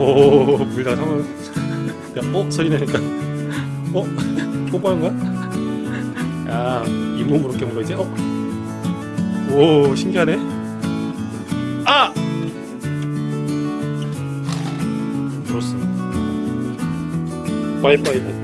오, 물다 상을. 야, 어? 소리 나니까. 어? 뽀뽀한 거야? 야, 잇몸으로 깨물어 이제? 어? 오, 신기하네. 아! 들었어. 빠이빠이.